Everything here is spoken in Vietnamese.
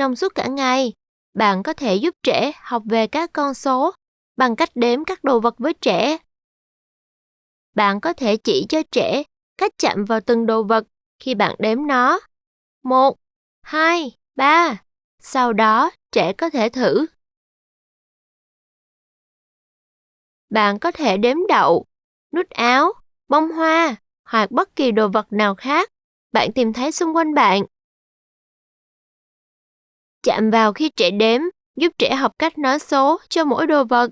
trong suốt cả ngày. Bạn có thể giúp trẻ học về các con số bằng cách đếm các đồ vật với trẻ. Bạn có thể chỉ cho trẻ cách chạm vào từng đồ vật khi bạn đếm nó. Một, hai, ba. Sau đó, trẻ có thể thử. Bạn có thể đếm đậu, nút áo, bông hoa hoặc bất kỳ đồ vật nào khác bạn tìm thấy xung quanh bạn. Chạm vào khi trẻ đếm, giúp trẻ học cách nói số cho mỗi đồ vật.